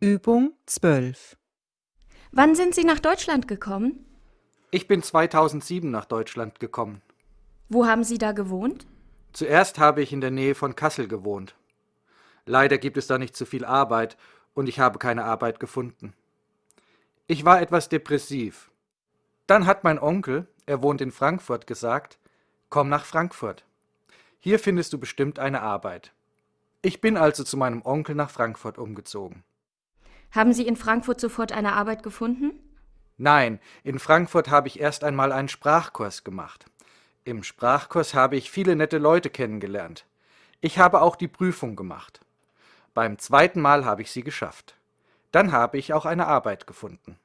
Übung 12. Wann sind Sie nach Deutschland gekommen? Ich bin 2007 nach Deutschland gekommen. Wo haben Sie da gewohnt? Zuerst habe ich in der Nähe von Kassel gewohnt. Leider gibt es da nicht so viel Arbeit und ich habe keine Arbeit gefunden. Ich war etwas depressiv. Dann hat mein Onkel, er wohnt in Frankfurt, gesagt, komm nach Frankfurt. Hier findest du bestimmt eine Arbeit. Ich bin also zu meinem Onkel nach Frankfurt umgezogen. Haben Sie in Frankfurt sofort eine Arbeit gefunden? Nein, in Frankfurt habe ich erst einmal einen Sprachkurs gemacht. Im Sprachkurs habe ich viele nette Leute kennengelernt. Ich habe auch die Prüfung gemacht. Beim zweiten Mal habe ich sie geschafft. Dann habe ich auch eine Arbeit gefunden.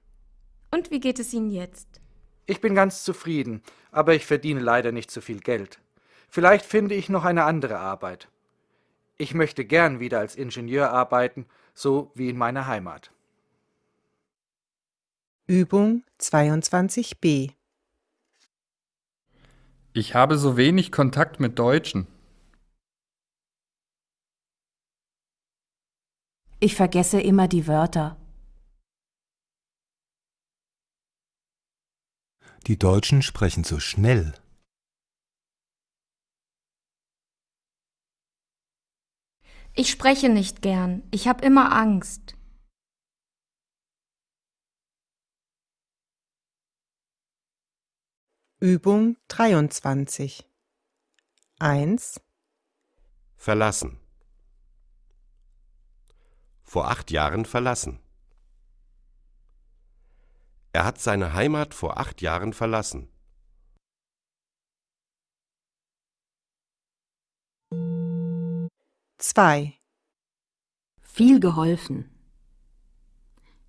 Und wie geht es Ihnen jetzt? Ich bin ganz zufrieden, aber ich verdiene leider nicht so viel Geld. Vielleicht finde ich noch eine andere Arbeit. Ich möchte gern wieder als Ingenieur arbeiten, so wie in meiner Heimat. Übung 22b. Ich habe so wenig Kontakt mit Deutschen. Ich vergesse immer die Wörter. Die Deutschen sprechen so schnell. Ich spreche nicht gern. Ich habe immer Angst. Übung 23. 1, Verlassen. Vor acht Jahren verlassen. Er hat seine Heimat vor acht Jahren verlassen. Zwei, Viel geholfen.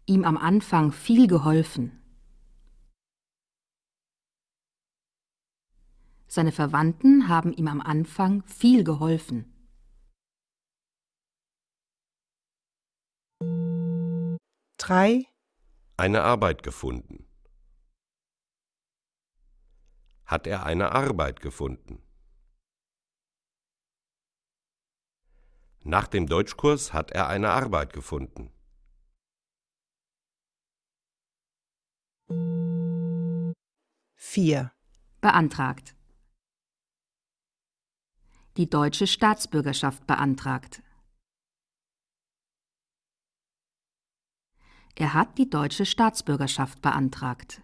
Ihm am Anfang viel geholfen. Seine Verwandten haben ihm am Anfang viel geholfen. drei, Eine Arbeit gefunden. Hat er eine Arbeit gefunden? Nach dem Deutschkurs hat er eine Arbeit gefunden. vier, Beantragt. Die deutsche Staatsbürgerschaft beantragt. Er hat die deutsche Staatsbürgerschaft beantragt.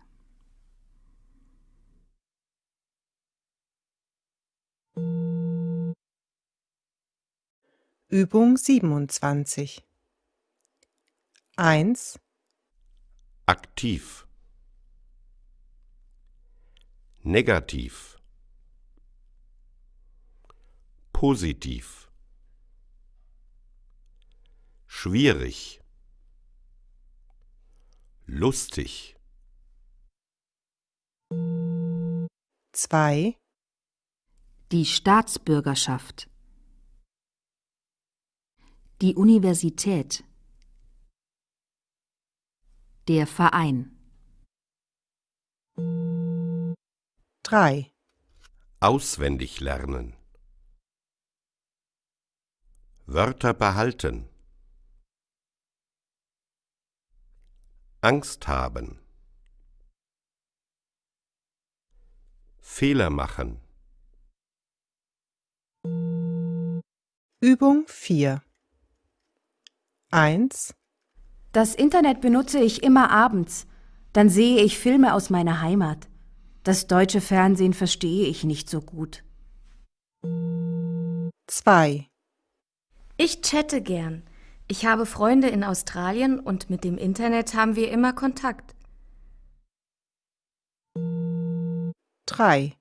Übung 27. 1, Aktiv. Negativ. Positiv. Schwierig. Lustig. 2, Die Staatsbürgerschaft. Die Universität. Der Verein. 3, Auswendig lernen. Wörter behalten. Angst haben. Fehler machen. Übung 4. 1, Das Internet benutze ich immer abends. Dann sehe ich Filme aus meiner Heimat. Das deutsche Fernsehen verstehe ich nicht so gut. 2, Ich chatte gern. Ich habe Freunde in Australien und mit dem Internet haben wir immer Kontakt. 3,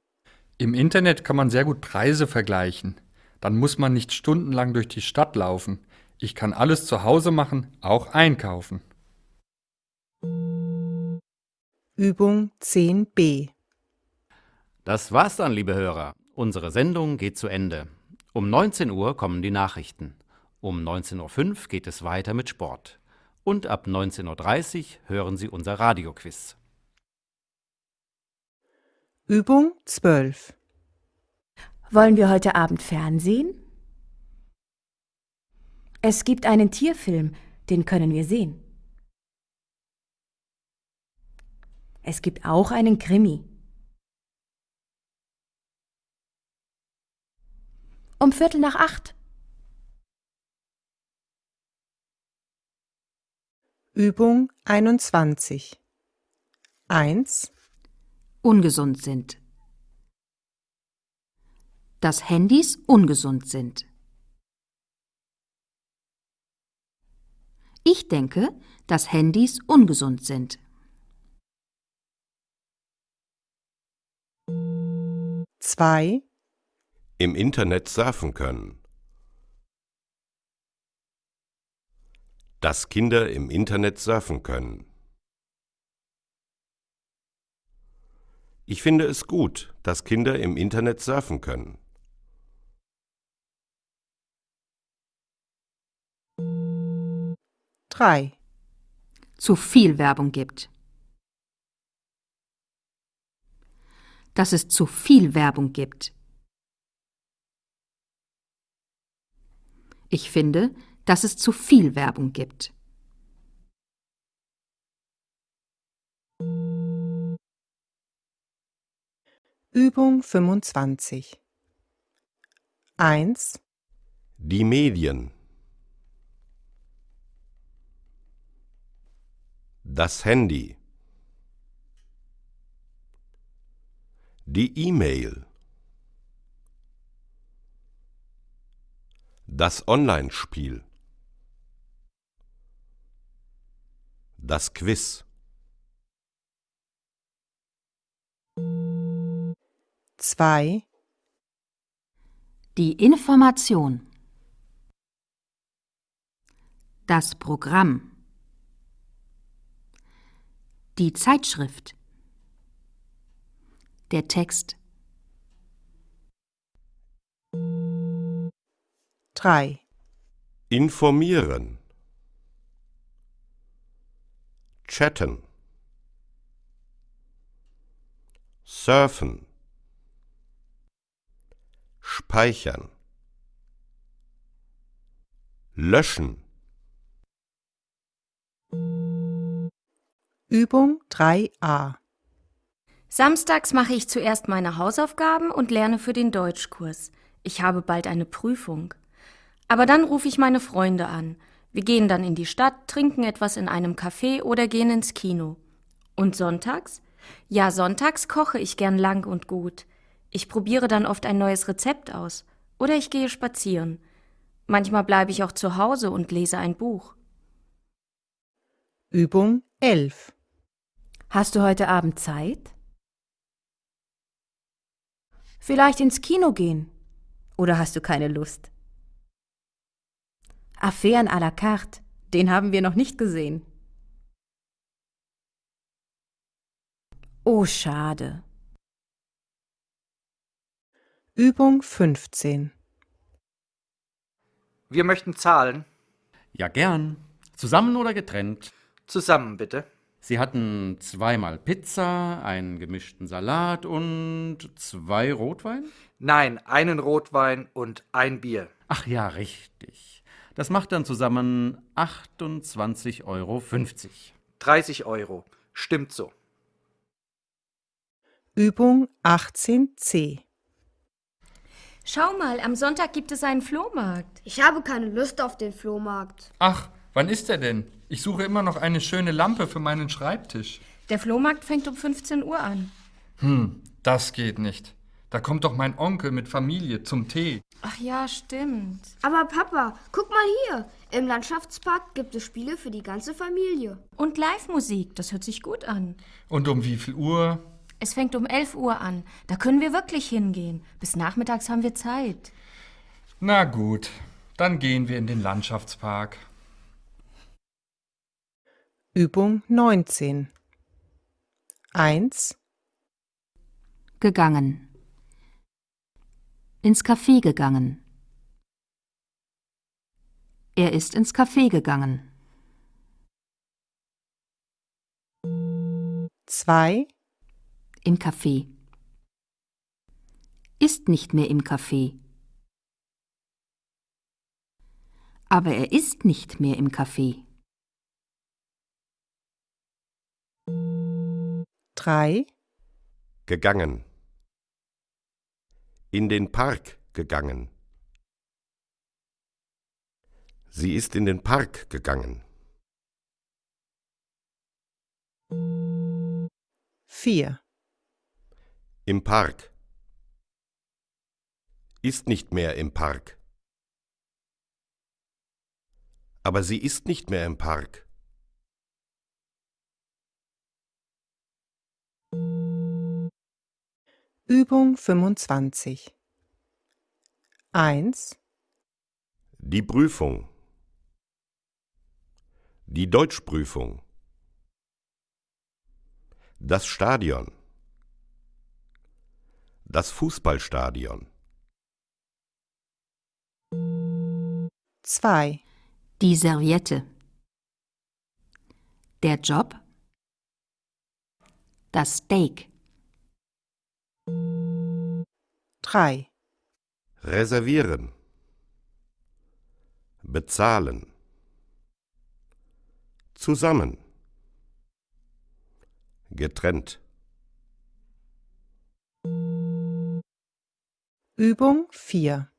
Im Internet kann man sehr gut Preise vergleichen. Dann muss man nicht stundenlang durch die Stadt laufen. Ich kann alles zu Hause machen, auch einkaufen. Übung 10b. Das war's dann, liebe Hörer. Unsere Sendung geht zu Ende. Um 19 Uhr kommen die Nachrichten. Um 19.05 Uhr geht es weiter mit Sport. Und ab 19.30 Uhr hören Sie unser Radioquiz. Übung 12. Wollen wir heute Abend Fernsehen? Es gibt einen Tierfilm, Den können wir sehen. Es gibt auch einen Krimi. Um Viertel nach acht. Übung 21. 1, Ungesund sind. Dass Handys ungesund sind. Ich denke, dass Handys ungesund sind. 2, Im Internet surfen können. Dass Kinder im Internet surfen können. Ich finde es gut, dass Kinder im Internet surfen können. Drei, Zu viel Werbung gibt. Dass es zu viel Werbung gibt. Ich finde, dass es zu viel Werbung gibt. Übung 25. 1, Die Medien. Das Handy. Die E-Mail. Das Online-Spiel. Das Quiz. 2, Die Information. Das Programm. Die Zeitschrift. Der Text. 3, Informieren. Chatten. Surfen. Speichern. Löschen. Übung 3a. Samstags mache ich zuerst meine Hausaufgaben und lerne für den Deutschkurs. Ich habe bald eine Prüfung. Aber dann rufe ich meine Freunde an. Wir gehen dann in die Stadt, trinken etwas in einem Café oder gehen ins Kino. Und sonntags? Ja, sonntags koche ich gern lang und gut. Ich probiere dann oft ein neues Rezept aus. Oder ich gehe spazieren. Manchmal bleibe ich auch zu Hause und lese ein Buch. Übung 11. Hast du heute Abend Zeit? Vielleicht ins Kino gehen? Oder hast du keine Lust? Affären à la carte, den haben wir noch nicht gesehen. Oh, schade. Übung 15. Wir möchten zahlen. Ja, gern. Zusammen oder getrennt? Zusammen bitte. Sie hatten zweimal Pizza, einen gemischten Salat und zwei Rotwein? Nein, einen Rotwein und ein Bier. Ach ja, richtig. Das macht dann zusammen 28,50 Euro. 30 Euro. Stimmt so. Übung 18c. Schau mal, am Sonntag gibt es einen Flohmarkt. Ich habe keine Lust auf den Flohmarkt. Ach, wann ist er denn? Ich suche immer noch eine schöne Lampe für meinen Schreibtisch. Der Flohmarkt fängt um 15 Uhr an. Hm, das geht nicht. Da kommt doch mein Onkel mit Familie zum Tee. Ach ja, stimmt. Aber Papa, guck mal hier. Im Landschaftspark gibt es Spiele für die ganze Familie. Und Live-Musik, das hört sich gut an. Und um wie viel Uhr? Es fängt um 11 Uhr an. Da können wir wirklich hingehen. Bis nachmittags haben wir Zeit. Na gut, dann gehen wir in den Landschaftspark. Übung 19. 1, Gegangen. Ins Café gegangen. Er ist ins Café gegangen. 2, Im Café. Ist nicht mehr im Café. Aber er ist nicht mehr im Café. 3, gegangen. In den Park gegangen. Sie ist in den Park gegangen. 4, Im Park. Ist nicht mehr im Park. Aber sie ist nicht mehr im Park. Übung 25. 1, Die Prüfung. Die Deutschprüfung. Das Stadion. Das Fußballstadion. 2, Die Serviette. Der Job. Das Steak. 3, Reservieren. Bezahlen. Zusammen. Getrennt. Übung 4.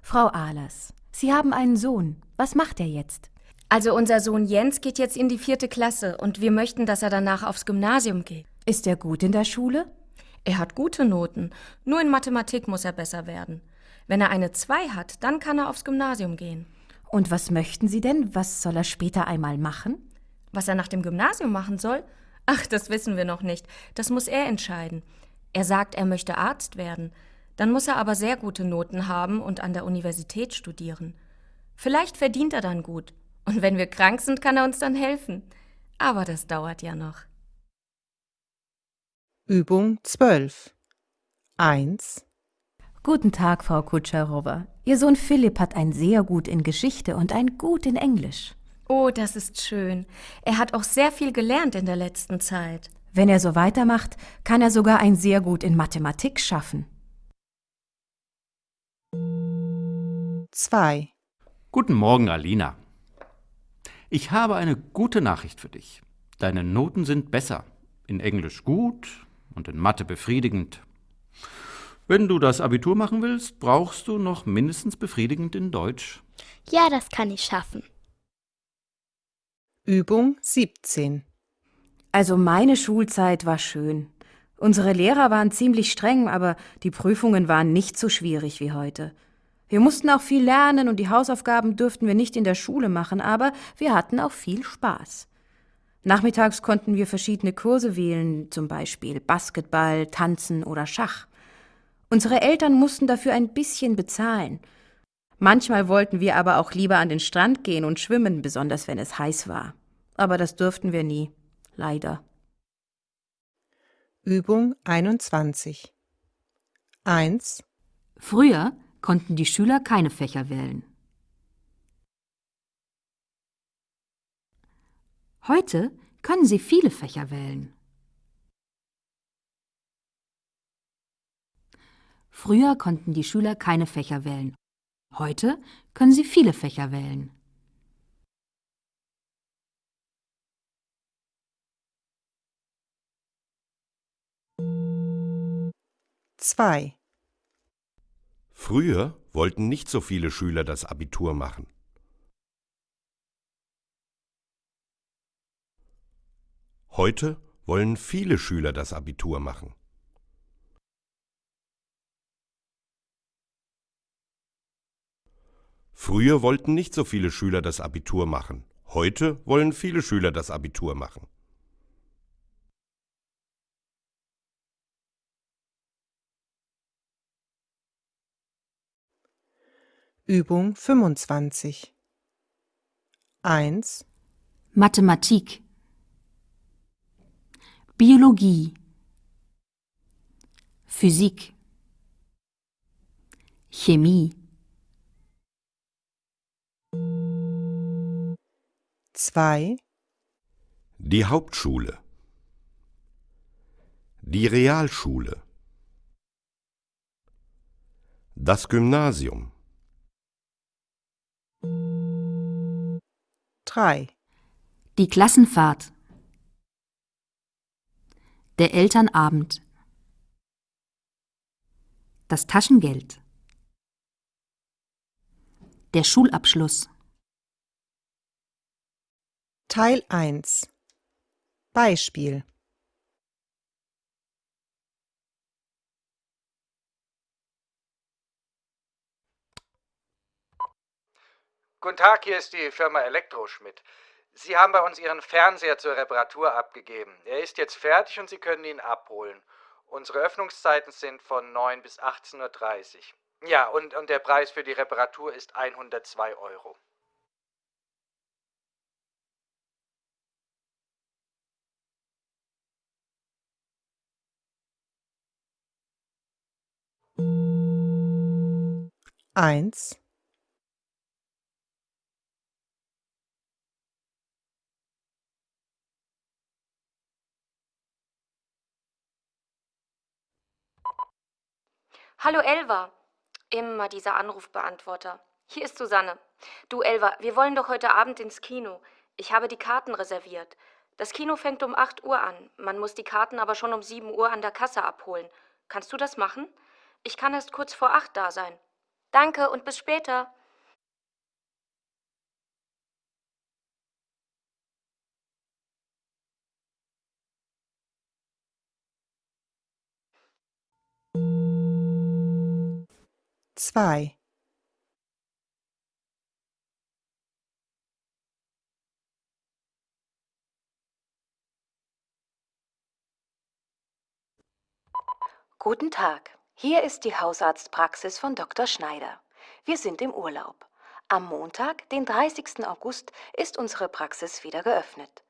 Frau Ahlers, Sie haben einen Sohn. Was macht er jetzt? Also unser Sohn Jens geht jetzt in die vierte Klasse und wir möchten, dass er danach aufs Gymnasium geht. Ist er gut in der Schule? Er hat gute Noten, nur in Mathematik muss er besser werden. Wenn er eine 2 hat, dann kann er aufs Gymnasium gehen. Und was möchten Sie denn? Was soll er später einmal machen? Was er nach dem Gymnasium machen soll? Ach, das wissen wir noch nicht. Das muss er entscheiden. Er sagt, er möchte Arzt werden. Dann muss er aber sehr gute Noten haben und an der Universität studieren. Vielleicht verdient er dann gut. Und wenn wir krank sind, kann er uns dann helfen. Aber das dauert ja noch. Übung 12. 1, Guten Tag, Frau Kutscherowa. Ihr Sohn Philipp hat ein sehr gut in Geschichte und ein gut in Englisch. Oh, das ist schön. Er hat auch sehr viel gelernt in der letzten Zeit. Wenn er so weitermacht, kann er sogar ein sehr gut in Mathematik schaffen. 2, Guten Morgen, Alina. Ich habe eine gute Nachricht für dich. Deine Noten sind besser. In Englisch gut und in Mathe befriedigend. Wenn du das Abitur machen willst, brauchst du noch mindestens befriedigend in Deutsch. Ja, das kann ich schaffen. Übung 17. Also meine Schulzeit war schön. Unsere Lehrer waren ziemlich streng, aber die Prüfungen waren nicht so schwierig wie heute. Wir mussten auch viel lernen und die Hausaufgaben durften wir nicht in der Schule machen, aber wir hatten auch viel Spaß. Nachmittags konnten wir verschiedene Kurse wählen, zum Beispiel Basketball, Tanzen oder Schach. Unsere Eltern mussten dafür ein bisschen bezahlen. Manchmal wollten wir aber auch lieber an den Strand gehen und schwimmen, besonders wenn es heiß war. Aber das durften wir nie, leider. Übung 21. 1, Früher konnten die Schüler keine Fächer wählen. Heute können sie viele Fächer wählen. Früher konnten die Schüler keine Fächer wählen. Heute können sie viele Fächer wählen. zwei, Früher wollten nicht so viele Schüler das Abitur machen. Heute wollen viele Schüler das Abitur machen. Früher wollten nicht so viele Schüler das Abitur machen. Heute wollen viele Schüler das Abitur machen. Übung 25. 1, Mathematik, Biologie, Physik, Chemie, 2, Die Hauptschule. Die Realschule. Das Gymnasium. 3, die Klassenfahrt, Der Elternabend. Das Taschengeld. Der Schulabschluss. Teil 1 Beispiel Guten Tag, hier ist die Firma Elektroschmidt. Sie haben bei uns Ihren Fernseher zur Reparatur abgegeben. Er ist jetzt fertig und Sie können ihn abholen. Unsere Öffnungszeiten sind von 9 bis 18.30 Uhr. Ja, und, und der Preis für die Reparatur ist 102 Euro. Eins, Hallo Elva. Immer dieser Anrufbeantworter. Hier ist Susanne. Du Elva, wir wollen doch heute Abend ins Kino. Ich habe die Karten reserviert. Das Kino fängt um 8 Uhr an. Man muss die Karten aber schon um 7 Uhr an der Kasse abholen. Kannst du das machen? Ich kann erst kurz vor 8 da sein. Danke und bis später. Zwei, Guten Tag. Hier ist die Hausarztpraxis von Dr. Schneider. Wir sind im Urlaub. Am Montag, den 30. August, ist unsere Praxis wieder geöffnet.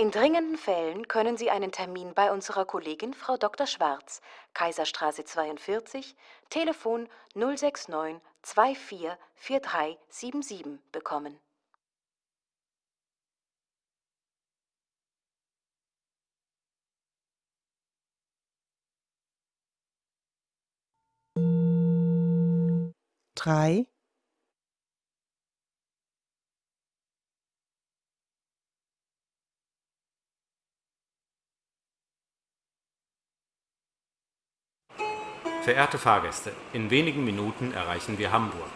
In dringenden Fällen können Sie einen Termin bei unserer Kollegin Frau Dr. Schwarz, Kaiserstraße 42, Telefon 069 24 4377 bekommen. drei, Verehrte Fahrgäste, in wenigen Minuten erreichen wir Hamburg.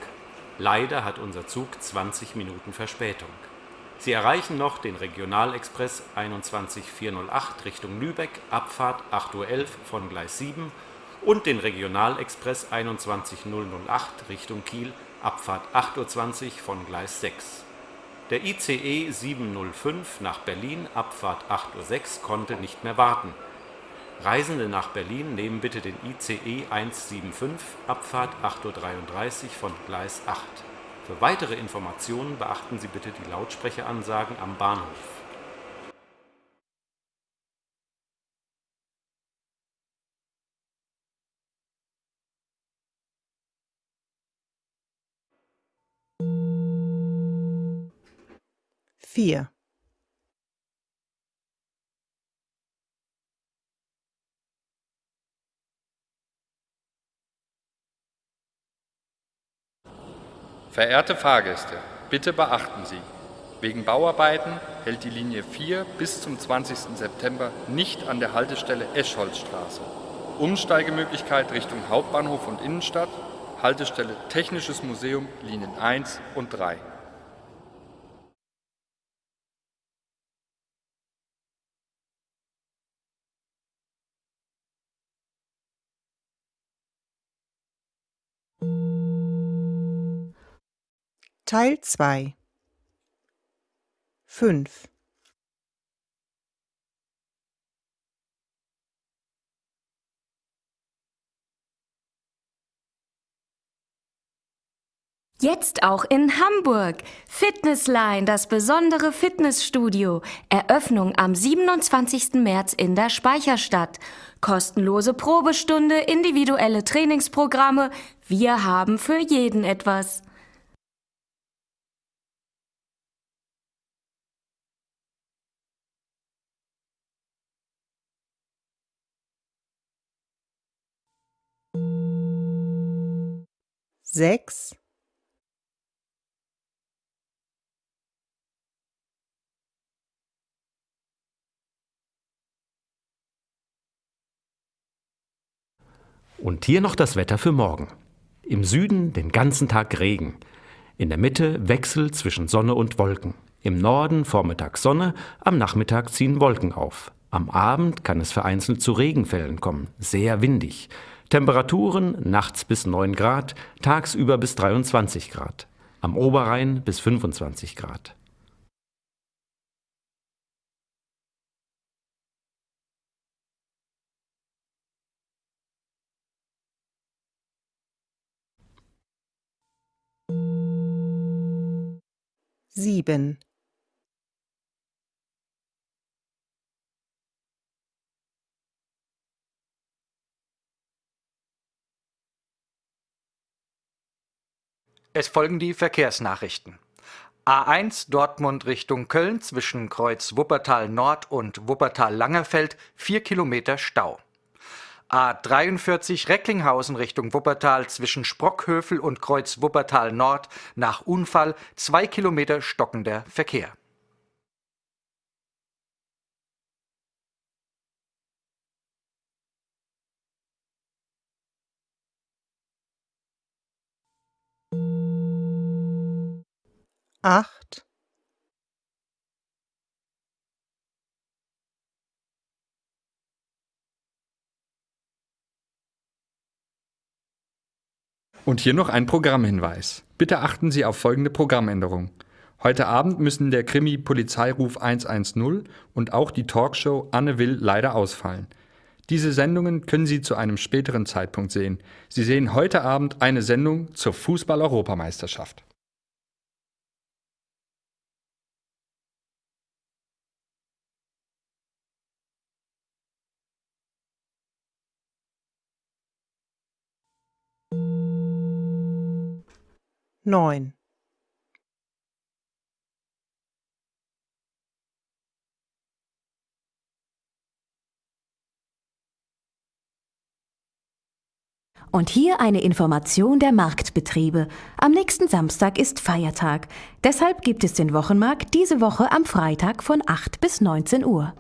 Leider hat unser Zug 20 Minuten Verspätung. Sie erreichen noch den Regionalexpress 21408 Richtung Lübeck, Abfahrt 8.11 Uhr von Gleis 7 und den Regionalexpress 21008 Richtung Kiel, Abfahrt 8.20 Uhr von Gleis 6. Der ICE 705 nach Berlin, Abfahrt 8.06 Uhr konnte nicht mehr warten. Reisende nach Berlin nehmen bitte den ICE 175, Abfahrt 8.33 Uhr von Gleis 8. Für weitere Informationen beachten Sie bitte die Lautsprecheransagen am Bahnhof. vier, Verehrte Fahrgäste, bitte beachten Sie, wegen Bauarbeiten hält die Linie 4 bis zum 20. September nicht an der Haltestelle Escholzstraße. Umsteigemöglichkeit Richtung Hauptbahnhof und Innenstadt, Haltestelle Technisches Museum Linien 1 und 3. Teil zwei fünf, Jetzt auch in Hamburg. Fitnessline, das besondere Fitnessstudio. Eröffnung am 27. März in der Speicherstadt. Kostenlose Probestunde, individuelle Trainingsprogramme. Wir haben für jeden etwas. Sechs, Und hier noch das Wetter für morgen. Im Süden den ganzen Tag Regen. In der Mitte Wechsel zwischen Sonne und Wolken. Im Norden vormittags Sonne, am Nachmittag ziehen Wolken auf. Am Abend kann es vereinzelt zu Regenfällen kommen, sehr windig. Temperaturen nachts bis 9 Grad, tagsüber bis 23 Grad. Am Oberrhein bis 25 Grad. sieben Es folgen die Verkehrsnachrichten. A1 Dortmund Richtung Köln zwischen Kreuz Wuppertal Nord und Wuppertal Langerfeld 4 Kilometer Stau. A43 Recklinghausen Richtung Wuppertal zwischen Sprockhövel und Kreuz Wuppertal Nord nach Unfall 2 Kilometer stockender Verkehr. Acht Und hier noch ein Programmhinweis. Bitte achten Sie auf folgende Programmänderung. Heute Abend müssen der Krimi Polizeiruf 110 und auch die Talkshow Anne Will leider ausfallen. Diese Sendungen können Sie zu einem späteren Zeitpunkt sehen. Sie sehen heute Abend eine Sendung zur Fußball-Europameisterschaft. Neun Und hier eine Information der Marktbetriebe. Am nächsten Samstag ist Feiertag. Deshalb gibt es den Wochenmarkt diese Woche am Freitag von 8 bis 19 Uhr.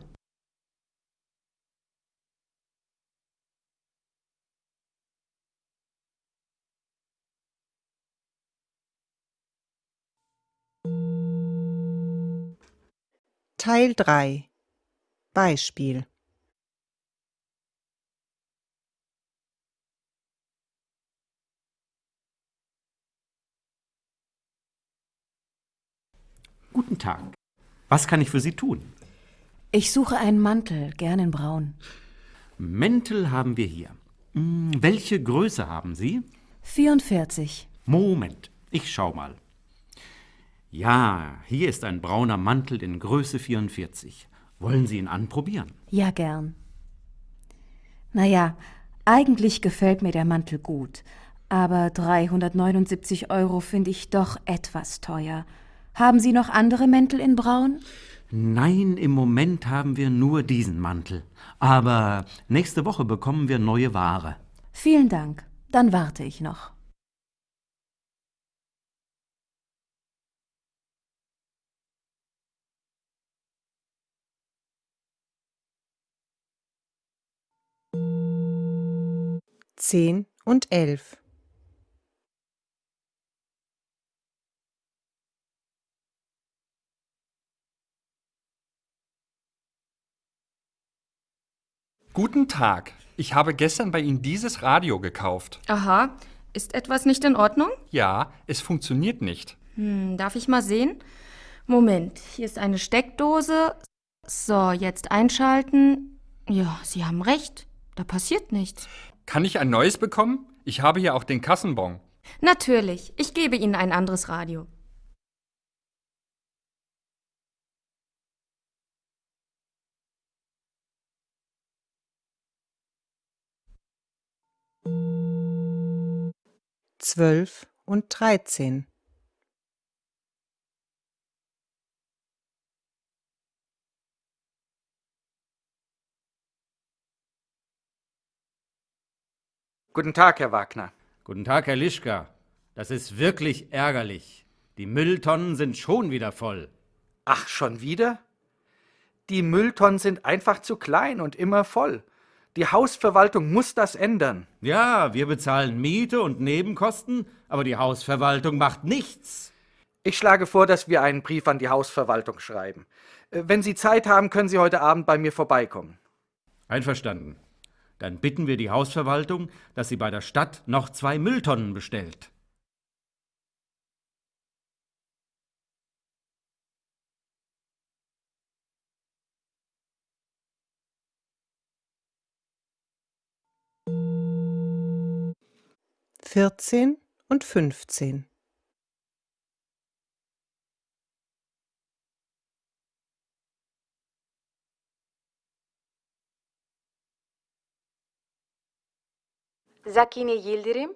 Teil 3 Beispiel Guten Tag. Was kann ich für Sie tun? Ich suche einen Mantel, gern in braun. Mäntel haben wir hier. Hm, welche Größe haben Sie? 44. Moment, ich schau mal. Ja, hier ist ein brauner Mantel in Größe 44. Wollen Sie ihn anprobieren? Ja, gern. Naja, eigentlich gefällt mir der Mantel gut, aber 379 Euro finde ich doch etwas teuer. Haben Sie noch andere Mäntel in Braun? Nein, im Moment haben wir nur diesen Mantel. Aber nächste Woche bekommen wir neue Ware. Vielen Dank. Dann warte ich noch. Zehn und elf. Guten Tag. Ich habe gestern bei Ihnen dieses Radio gekauft. Aha. Ist etwas nicht in Ordnung? Ja, es funktioniert nicht. Hm, darf ich mal sehen? Moment, hier ist eine Steckdose. So, jetzt einschalten. Ja, Sie haben recht. Da passiert nichts. Kann ich ein neues bekommen? Ich habe hier auch den Kassenbon. Natürlich. Ich gebe Ihnen ein anderes Radio. zwölf und dreizehn. Guten Tag, Herr Wagner. Guten Tag, Herr Lischka. Das ist wirklich ärgerlich. Die Mülltonnen sind schon wieder voll. Ach, schon wieder? Die Mülltonnen sind einfach zu klein und immer voll. Die Hausverwaltung muss das ändern. Ja, wir bezahlen Miete und Nebenkosten, aber die Hausverwaltung macht nichts. Ich schlage vor, dass wir einen Brief an die Hausverwaltung schreiben. Äh, wenn Sie Zeit haben, können Sie heute Abend bei mir vorbeikommen. Einverstanden. Dann bitten wir die Hausverwaltung, dass sie bei der Stadt noch zwei Mülltonnen bestellt. Vierzehn und fünfzehn. Sakine Yildirim?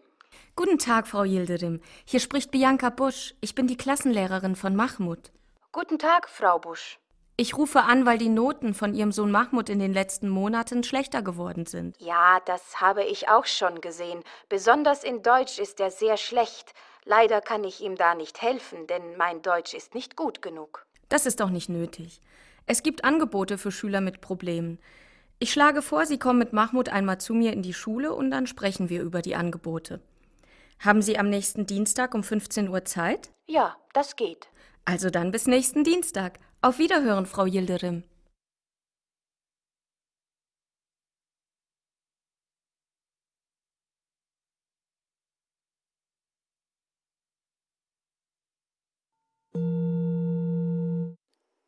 Guten Tag, Frau Yildirim. Hier spricht Bianca Busch. Ich bin die Klassenlehrerin von Mahmud. Guten Tag, Frau Busch. Ich rufe an, weil die Noten von Ihrem Sohn Mahmud in den letzten Monaten schlechter geworden sind. Ja, das habe ich auch schon gesehen. Besonders in Deutsch ist er sehr schlecht. Leider kann ich ihm da nicht helfen, denn mein Deutsch ist nicht gut genug. Das ist doch nicht nötig. Es gibt Angebote für Schüler mit Problemen. Ich schlage vor, Sie kommen mit Mahmud einmal zu mir in die Schule und dann sprechen wir über die Angebote. Haben Sie am nächsten Dienstag um 15 Uhr Zeit? Ja, das geht. Also dann bis nächsten Dienstag. Auf Wiederhören, Frau Yildirim.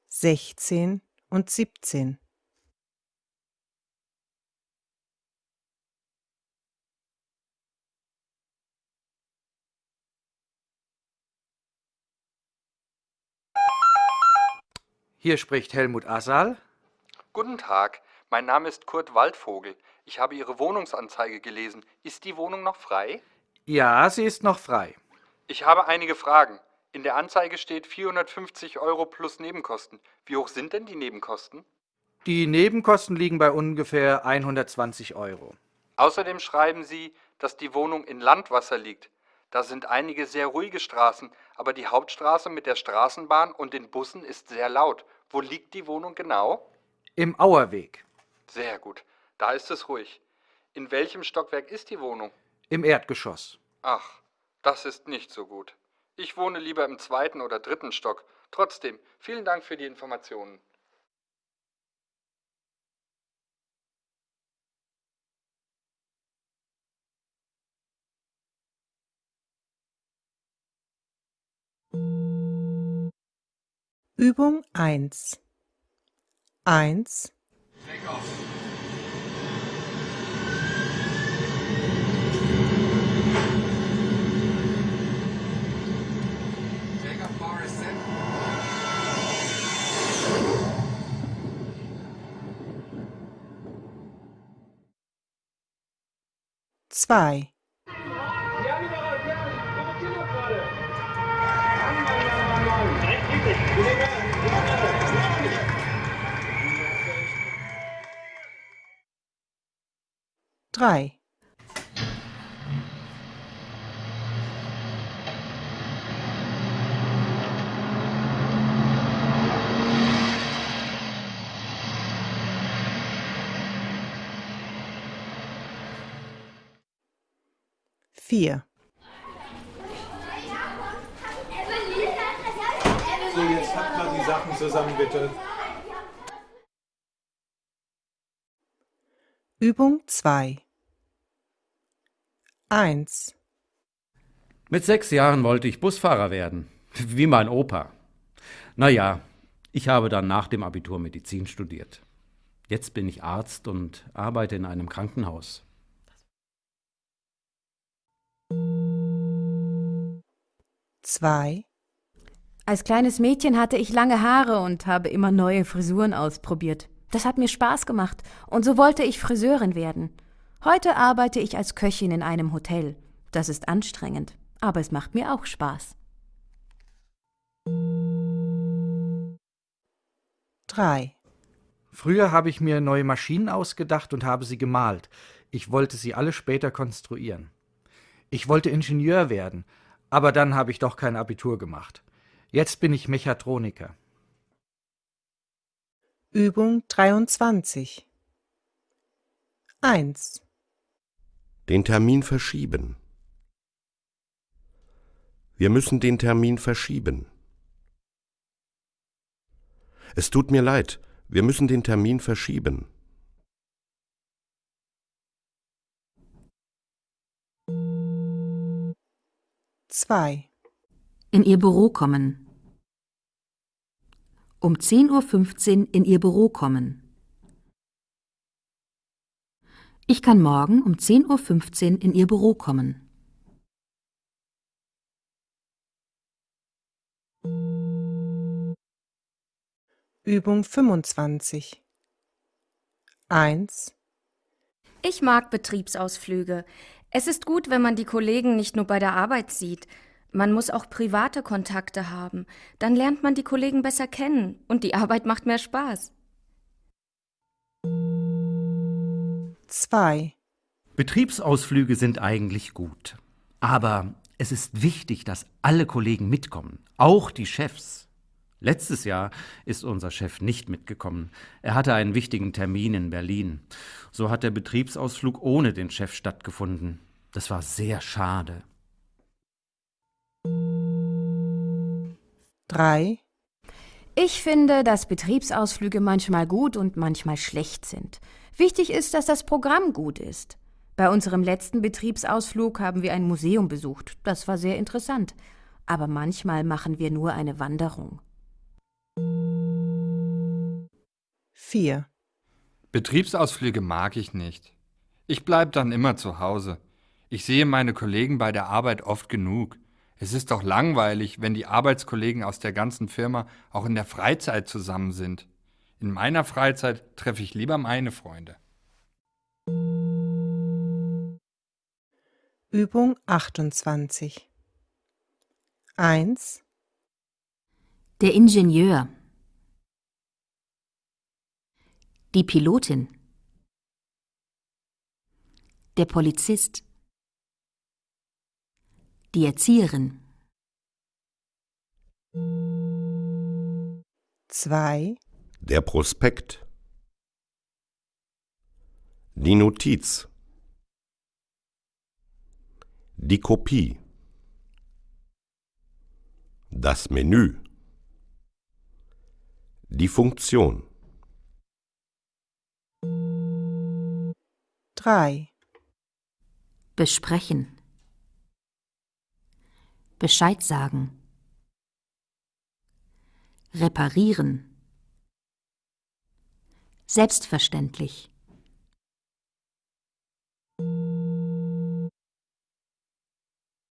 Sechzehn und siebzehn. Hier spricht Helmut Assal. Guten Tag, mein Name ist Kurt Waldvogel. Ich habe Ihre Wohnungsanzeige gelesen. Ist die Wohnung noch frei? Ja, sie ist noch frei. Ich habe einige Fragen. In der Anzeige steht 450 Euro plus Nebenkosten. Wie hoch sind denn die Nebenkosten? Die Nebenkosten liegen bei ungefähr 120 Euro. Außerdem schreiben Sie, dass die Wohnung in Landwasser liegt. Da sind einige sehr ruhige Straßen, aber die Hauptstraße mit der Straßenbahn und den Bussen ist sehr laut. Wo liegt die Wohnung genau? Im Auerweg. Sehr gut. Da ist es ruhig. In welchem Stockwerk ist die Wohnung? Im Erdgeschoss. Ach, das ist nicht so gut. Ich wohne lieber im zweiten oder dritten Stock. Trotzdem, vielen Dank für die Informationen. Übung 1 1 2 3 4 So, jetzt packt mal die Sachen zusammen, bitte. Übung 2 1 Mit sechs Jahren wollte ich Busfahrer werden, wie mein Opa. Naja, ich habe dann nach dem Abitur Medizin studiert. Jetzt bin ich Arzt und arbeite in einem Krankenhaus. zwei Als kleines Mädchen hatte ich lange Haare und habe immer neue Frisuren ausprobiert. Das hat mir Spaß gemacht und so wollte ich Friseurin werden. Heute arbeite ich als Köchin in einem Hotel. Das ist anstrengend, aber es macht mir auch Spaß. drei Früher habe ich mir neue Maschinen ausgedacht und habe sie gemalt. Ich wollte sie alle später konstruieren. Ich wollte Ingenieur werden, aber dann habe ich doch kein Abitur gemacht. Jetzt bin ich Mechatroniker. Übung 23 1. Den Termin verschieben. Wir müssen den Termin verschieben. Es tut mir leid, wir müssen den Termin verschieben. Zwei. In Ihr Büro kommen. Um 10.15 Uhr in Ihr Büro kommen. Ich kann morgen um 10.15 Uhr in Ihr Büro kommen. Übung 25. 1. Ich mag Betriebsausflüge. Es ist gut, wenn man die Kollegen nicht nur bei der Arbeit sieht. Man muss auch private Kontakte haben. Dann lernt man die Kollegen besser kennen und die Arbeit macht mehr Spaß. 2. Betriebsausflüge sind eigentlich gut. Aber es ist wichtig, dass alle Kollegen mitkommen, auch die Chefs. Letztes Jahr ist unser Chef nicht mitgekommen. Er hatte einen wichtigen Termin in Berlin. So hat der Betriebsausflug ohne den Chef stattgefunden. Das war sehr schade. 3. Ich finde, dass Betriebsausflüge manchmal gut und manchmal schlecht sind. Wichtig ist, dass das Programm gut ist. Bei unserem letzten Betriebsausflug haben wir ein Museum besucht. Das war sehr interessant. Aber manchmal machen wir nur eine Wanderung. 4. Betriebsausflüge mag ich nicht. Ich bleib dann immer zu Hause. Ich sehe meine Kollegen bei der Arbeit oft genug. Es ist doch langweilig, wenn die Arbeitskollegen aus der ganzen Firma auch in der Freizeit zusammen sind. In meiner Freizeit treffe ich lieber meine Freunde. Übung 28. 1. Der Ingenieur. Die Pilotin. Der Polizist. Die Erzieherin. 2. Der Prospekt. Die Notiz. Die Kopie. Das Menü. Die Funktion. 3. Besprechen. Bescheid sagen. Reparieren. Selbstverständlich.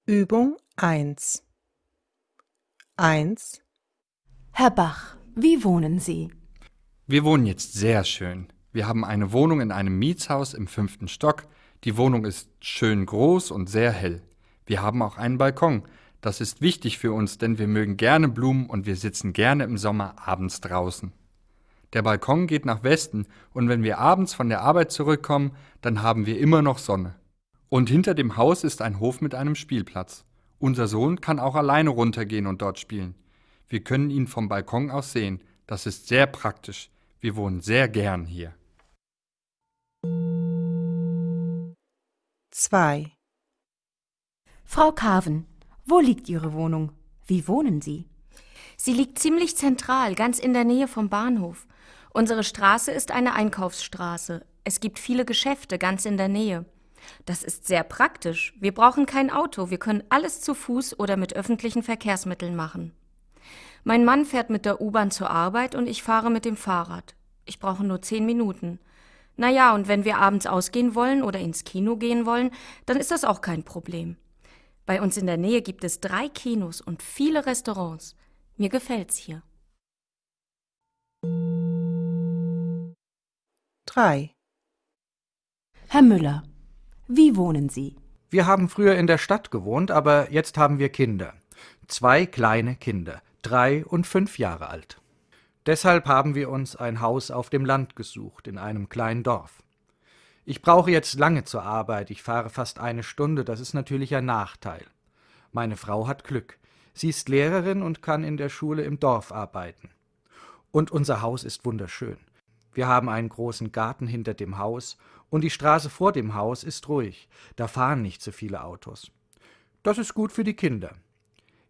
Übung 1. 1. Herr Bach, wie wohnen Sie? Wir wohnen jetzt sehr schön. Wir haben eine Wohnung in einem Mietshaus im fünften Stock. Die Wohnung ist schön groß und sehr hell. Wir haben auch einen Balkon. Das ist wichtig für uns, denn wir mögen gerne Blumen und wir sitzen gerne im Sommer abends draußen. Der Balkon geht nach Westen und wenn wir abends von der Arbeit zurückkommen, dann haben wir immer noch Sonne. Und hinter dem Haus ist ein Hof mit einem Spielplatz. Unser Sohn kann auch alleine runtergehen und dort spielen. Wir können ihn vom Balkon aus sehen. Das ist sehr praktisch. Wir wohnen sehr gern hier. 2. Frau Carven, wo liegt Ihre Wohnung? Wie wohnen Sie? Sie liegt ziemlich zentral, ganz in der Nähe vom Bahnhof. Unsere Straße ist eine Einkaufsstraße. Es gibt viele Geschäfte ganz in der Nähe. Das ist sehr praktisch. Wir brauchen kein Auto, wir können alles zu Fuß oder mit öffentlichen Verkehrsmitteln machen. Mein Mann fährt mit der U-Bahn zur Arbeit und ich fahre mit dem Fahrrad. Ich brauche nur zehn Minuten. Na ja, und wenn wir abends ausgehen wollen oder ins Kino gehen wollen, dann ist das auch kein Problem. Bei uns in der Nähe gibt es drei Kinos und viele Restaurants. Mir gefällt's hier. 3. Herr Müller, wie wohnen Sie? Wir haben früher in der Stadt gewohnt, aber jetzt haben wir Kinder. Zwei kleine Kinder, drei und fünf Jahre alt. Deshalb haben wir uns ein Haus auf dem Land gesucht, in einem kleinen Dorf. Ich brauche jetzt lange zur Arbeit, ich fahre fast eine Stunde, das ist natürlich ein Nachteil. Meine Frau hat Glück. Sie ist Lehrerin und kann in der Schule im Dorf arbeiten. Und unser Haus ist wunderschön. Wir haben einen großen Garten hinter dem Haus und die Straße vor dem Haus ist ruhig. Da fahren nicht so viele Autos. Das ist gut für die Kinder.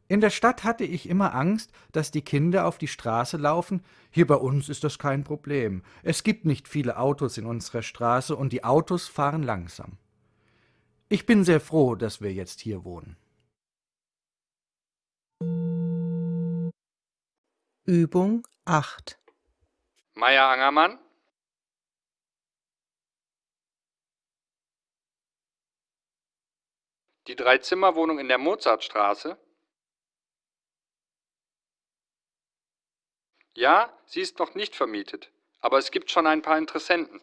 In der Stadt hatte ich immer Angst, dass die Kinder auf die Straße laufen. Hier bei uns ist das kein Problem. Es gibt nicht viele Autos in unserer Straße und die Autos fahren langsam. Ich bin sehr froh, dass wir jetzt hier wohnen. Übung 8 Meier Angermann? Die Dreizimmerwohnung in der Mozartstraße? Ja, sie ist noch nicht vermietet, aber es gibt schon ein paar Interessenten.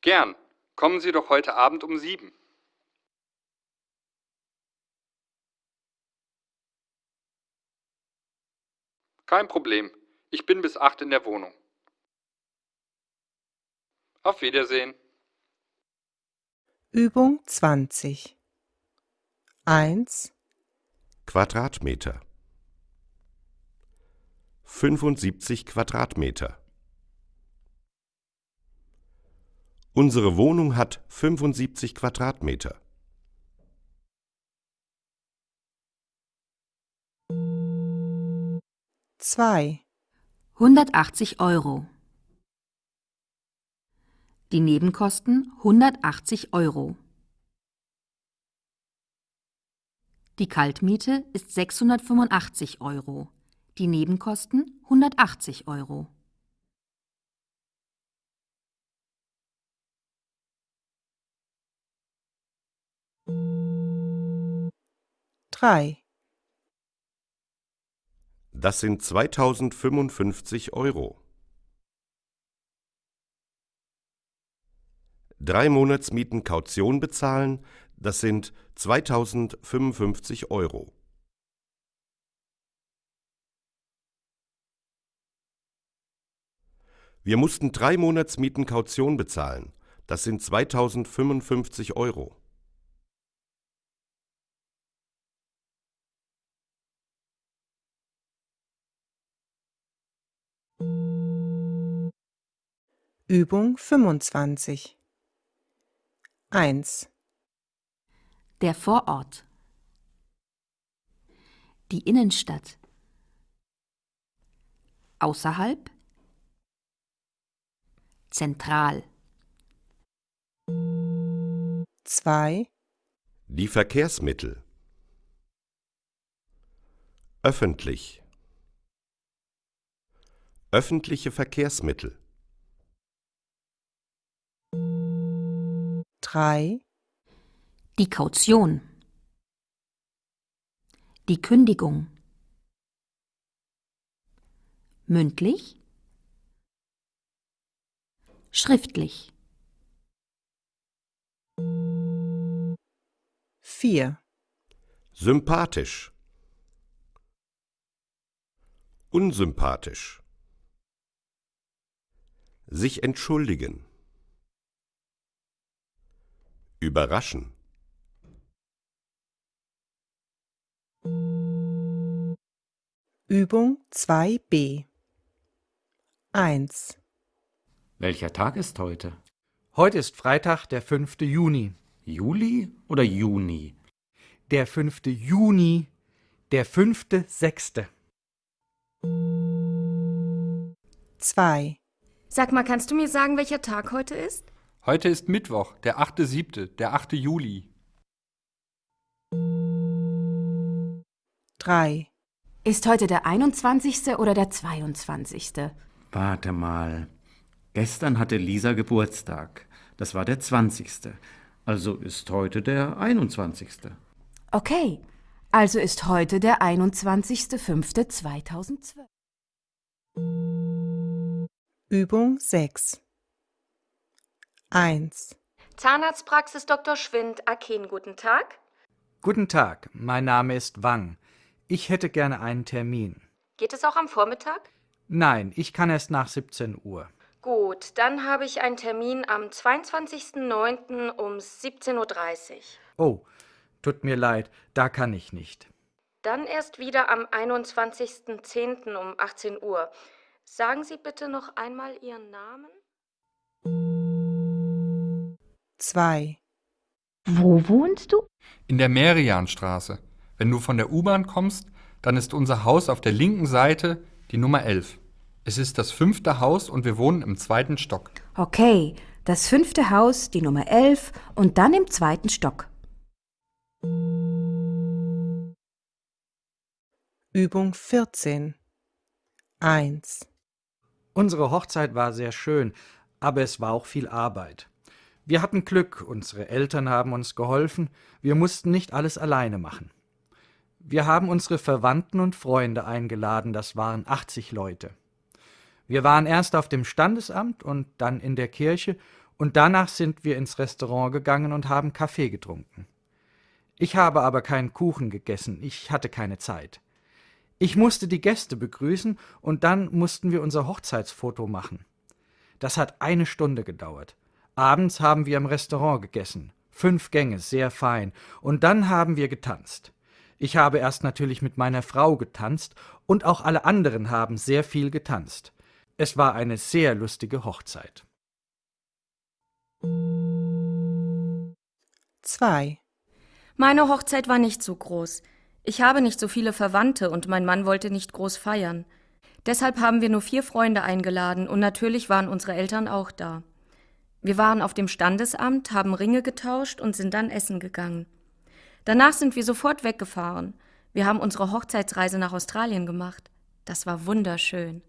Gern. Kommen Sie doch heute Abend um sieben. Kein Problem. Ich bin bis acht in der Wohnung. Auf Wiedersehen. Übung 20 1 Quadratmeter 75 Quadratmeter Unsere Wohnung hat 75 Quadratmeter. Zwei 180 Euro. Die Nebenkosten 180 Euro. Die Kaltmiete ist 685 Euro. Die Nebenkosten 180 Euro. drei Das sind 2055 Euro. Drei Monatsmieten Kaution bezahlen, das sind 2055 Euro. Wir mussten drei Monatsmieten Kaution bezahlen, das sind 2055 Euro. Übung 25 1 Der Vorort. Die Innenstadt. Außerhalb. Zentral. 2 Die Verkehrsmittel. Öffentlich. Öffentliche Verkehrsmittel. 3 Die Kaution. Die Kündigung. Mündlich. Schriftlich. 4 Sympathisch. Unsympathisch. Sich entschuldigen. Überraschen. Übung 2b 1 Welcher Tag ist heute? Heute ist Freitag, der 5. Juni. Juli oder Juni? Der 5. Juni, der 5.6. 2 Sag mal, kannst du mir sagen, welcher Tag heute ist? Heute ist Mittwoch, der 8.7., der 8. Juli. 3 Ist heute der 21. oder der 22.? Warte mal. Gestern hatte Lisa Geburtstag. Das war der 20. Also ist heute der 21. Okay, also ist heute der 21.05.2012. Übung 6 1 Zahnarztpraxis Dr. Schwind, Aken, guten Tag. Guten Tag, mein Name ist Wang. Ich hätte gerne einen Termin. Geht es auch am Vormittag? Nein, ich kann erst nach 17 Uhr. Gut, dann habe ich einen Termin am 22.09. um 17.30 Uhr. Oh, tut mir leid, da kann ich nicht. Dann erst wieder am 21.10. um 18 Uhr. Sagen Sie bitte noch einmal Ihren Namen. 2. Wo wohnst du? In der Merianstraße. Wenn du von der U-Bahn kommst, dann ist unser Haus auf der linken Seite die Nummer 11. Es ist das fünfte Haus und wir wohnen im zweiten Stock. Okay, das fünfte Haus, die Nummer 11 und dann im zweiten Stock. Übung 14. 1. Unsere Hochzeit war sehr schön, aber es war auch viel Arbeit. Wir hatten Glück, unsere Eltern haben uns geholfen, wir mussten nicht alles alleine machen. Wir haben unsere Verwandten und Freunde eingeladen, das waren 80 Leute. Wir waren erst auf dem Standesamt und dann in der Kirche und danach sind wir ins Restaurant gegangen und haben Kaffee getrunken. Ich habe aber keinen Kuchen gegessen, ich hatte keine Zeit. Ich musste die Gäste begrüßen und dann mussten wir unser Hochzeitsfoto machen. Das hat eine Stunde gedauert. Abends haben wir im Restaurant gegessen. Fünf Gänge, sehr fein. Und dann haben wir getanzt. Ich habe erst natürlich mit meiner Frau getanzt und auch alle anderen haben sehr viel getanzt. Es war eine sehr lustige Hochzeit. 2. Meine Hochzeit war nicht so groß. Ich habe nicht so viele Verwandte und mein Mann wollte nicht groß feiern. Deshalb haben wir nur vier Freunde eingeladen und natürlich waren unsere Eltern auch da. Wir waren auf dem Standesamt, haben Ringe getauscht und sind dann essen gegangen. Danach sind wir sofort weggefahren. Wir haben unsere Hochzeitsreise nach Australien gemacht. Das war wunderschön.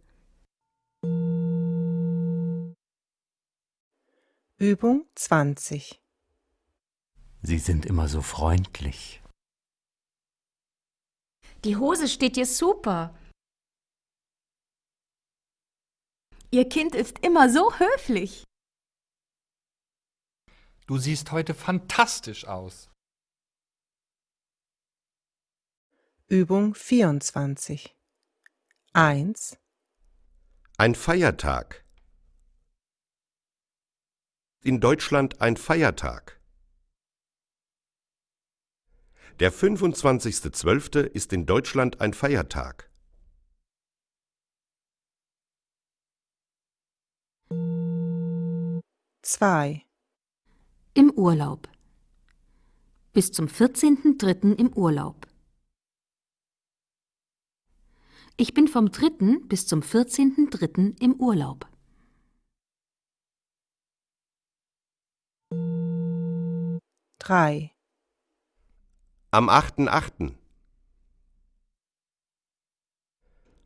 Übung 20. Sie sind immer so freundlich. Die Hose steht dir super. Ihr Kind ist immer so höflich. Du siehst heute fantastisch aus. Übung 24. 1. Ein Feiertag. In Deutschland ein Feiertag. Der 25.12. ist in Deutschland ein Feiertag. Zwei. Im Urlaub. Bis zum 14.03. im Urlaub. Ich bin vom 3. bis zum 14.03. im Urlaub. Drei. Am 8.8.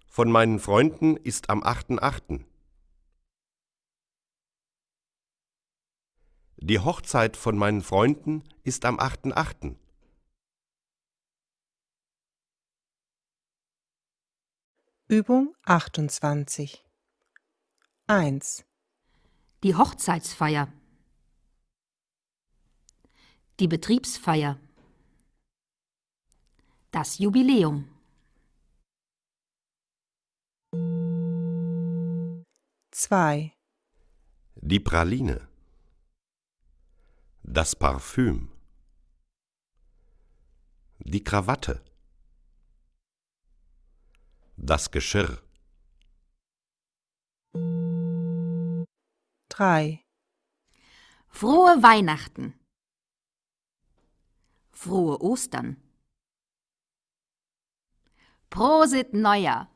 Von meinen Freunden ist am 8.8. Die Hochzeit von meinen Freunden ist am 8.8. Übung 28. 1. Die Hochzeitsfeier. Die Betriebsfeier. Das Jubiläum. 2. Die Praline. Das Parfüm. Die Krawatte. Das Geschirr. 3. Frohe Weihnachten. Frohe Ostern. Prosit Neujahr.